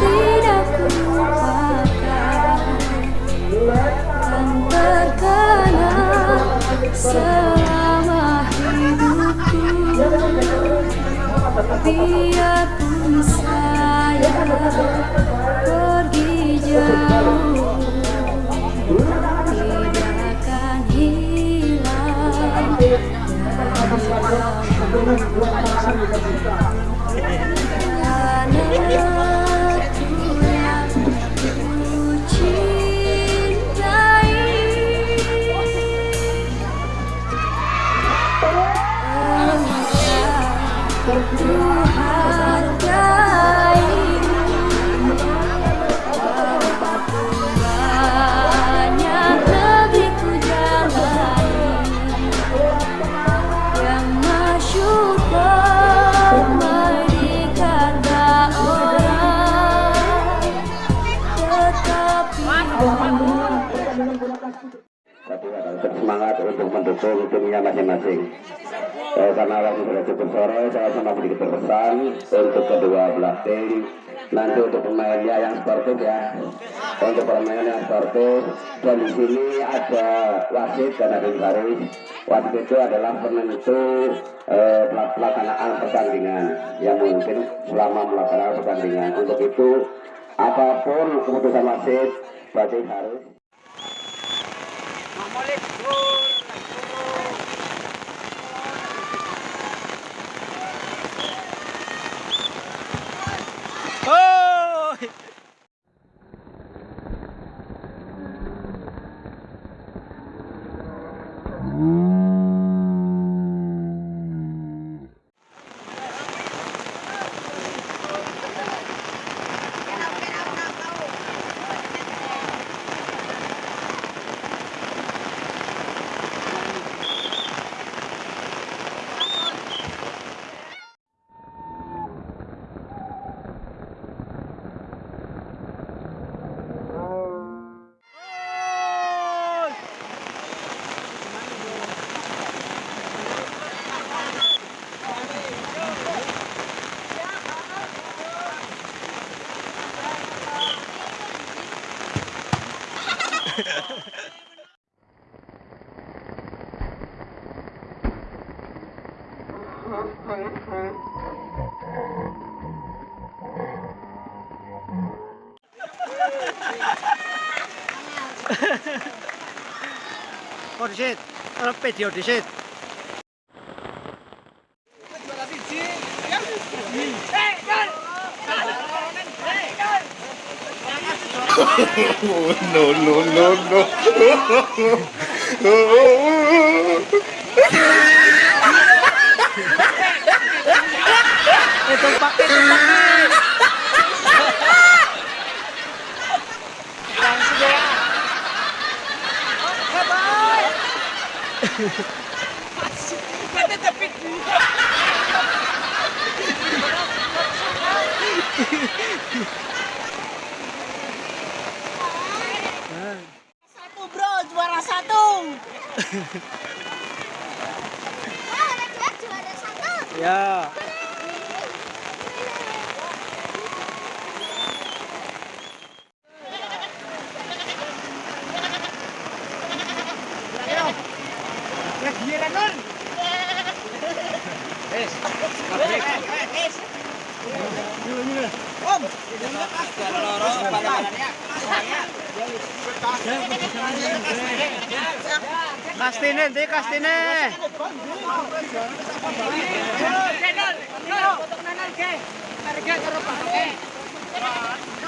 tidak lupakan dan 我也不知道哪里的 Tapi harus bersemangat untuk mendukung timnya masing-masing. Eh, karena waktu sudah cukup sore, saya cuma sedikit berpesan untuk kedua belah tim. Nanti untuk pemainnya yang sportif ya, untuk pemain yang sportif. Dan di sini ada wasit dan ada garis. Wasit itu adalah penentu eh, pelaksanaan pertandingan yang mungkin selama melaksanakan pertandingan. Untuk itu, apa pun keputusan wasit, berarti harus Oricet, rappetti Oricet. no, no, no, no. Itong pakit, itong pakit. Lang sige. Oh, kabay! Matatapit mo. Hehehehe Ya. Kastine, di kastine. Pak.